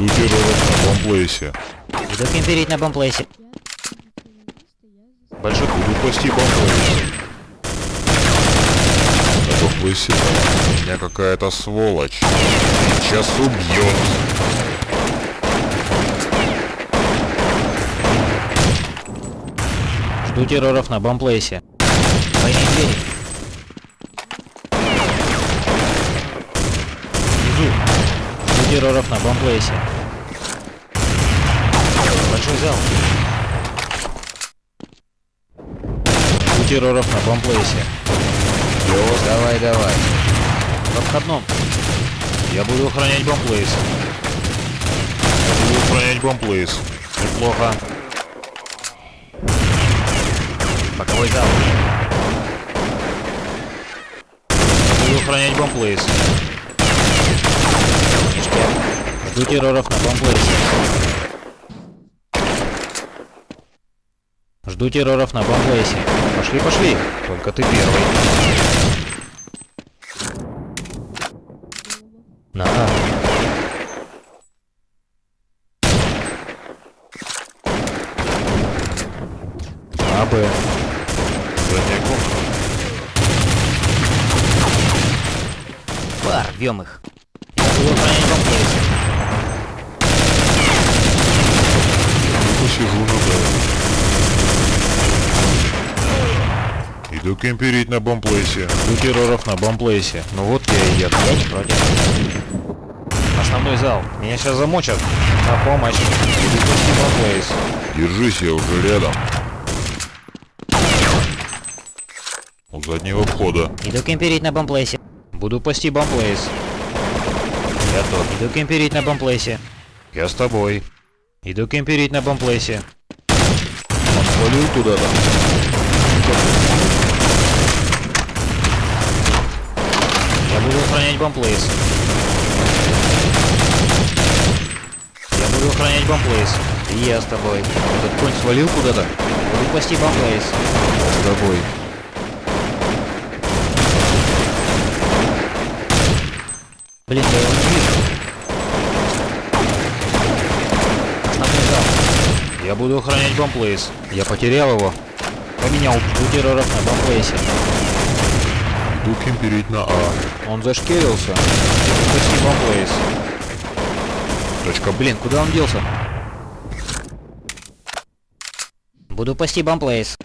Жду терроров на бомблейсе. Иду кемперить на бомплейсе. Большой буду пасти бомблейс. На бомблейсе меня какая-то сволочь. Сейчас убьет. Жду терроров на бомплейсе. Двойные двери. Внизу. Жду терроров на бомплейсе. Большой зал. Жду терроров на бомплейсе. Давай, давай. Во входном. Я буду охранять бомблейс. Я буду охранять бомблейс. Неплохо. Боковой зал. Я буду охранять бомблейс. Ништяк. Жду терроров на бомплейсе. Жду терроров на бомплейсе. Пошли, пошли. Только ты первый. На А. Б. Задняя комната. Бар, рвем их. Я буду охранять бомплейс. Посижу на Б. Иду кемперить на бомблейсе. Жду терроров на бомблейсе. Ну вот я и еду. Основной зал. Меня сейчас замочат. На помощь. Иду. Держись, я уже рядом. У заднего входа. Иду кемперить на бомплейсе. Буду пасти бомплейс. Я тот. Иду кемперить на бомплейсе. Я с тобой. Иду кемперить на бомплейсе. Он свалил куда-то. Я буду охранять бомплейс. Я буду охранять бомплейс. И я с тобой. Этот конь свалил куда-то? Буду пасти бомплейс. С тобой. Блин, я его не вижу. Основной зал. Я буду охранять бомплейс. Я потерял его. Поменял. Жду терроров на бомплейсе. Иду кемперить на А. Он зашкерился. Пасти бомплейс. Точка. Блин, куда он делся? Буду пасти бомплейс.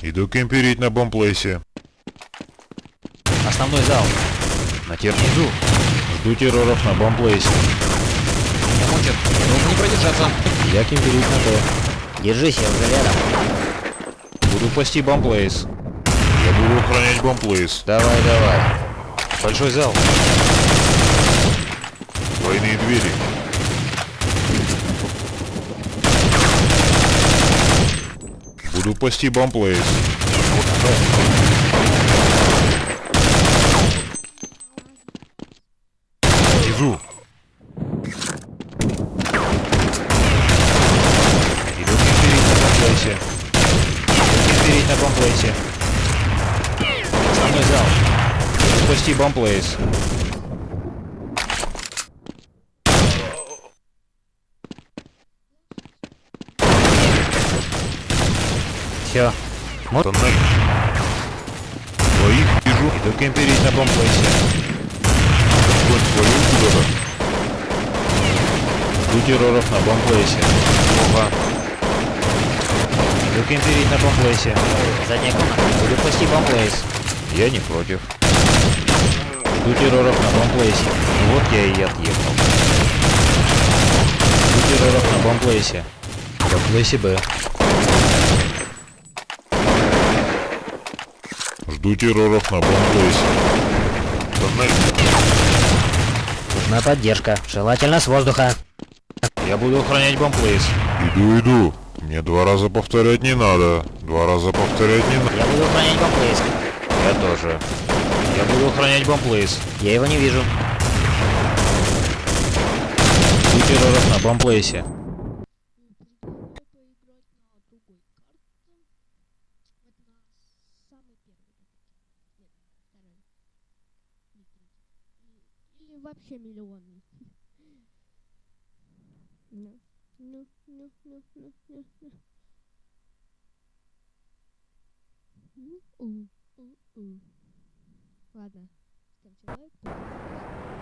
Иду кемперить на бомплейсе. Основной зал. На тернизу. Жду терроров на бомплейсе. Меня мочат. Нужно не продержаться. Я кемперить на Б. Держись, я уже рядом. Буду пасти бомплейс. Я буду охранять бомплейс. Давай, давай. Большой зал. Двойные двери. Буду пасти бомплейс. Внизу. Иду кемперить на бомплейсе. Иду кемперить на бомплейсе. Основной зал. Буду пасти бомплейс. Все. Вот. Тоннель. Двоих вижу. Иду кемперить на бомплейсе. Конь свалил куда-то. Жду терроров на бомплейсе. Плохо. Иду кемперить на бомплейсе. Задняя комната. Буду пасти бомплейс. Я не против. Жду терроров на бомплейсе. Ну вот я и отъехал. Жду терроров на бомплейсе. Бомплейсе Б. Жду терроров на бомплейсе. Нужна поддержка. Желательно с воздуха. Я буду охранять бомплейс. Иду, иду. Мне два раза повторять не надо. Два раза повторять не надо. Я буду охранять бомплейс. Я тоже. Я буду охранять бомплейс. Я его не вижу. Жду терроров на бомплейсе. Вообще миллион. Ну, ну, ну, ну, ну, ну, ну. Ну. Ладно, лайк, подписывайтесь.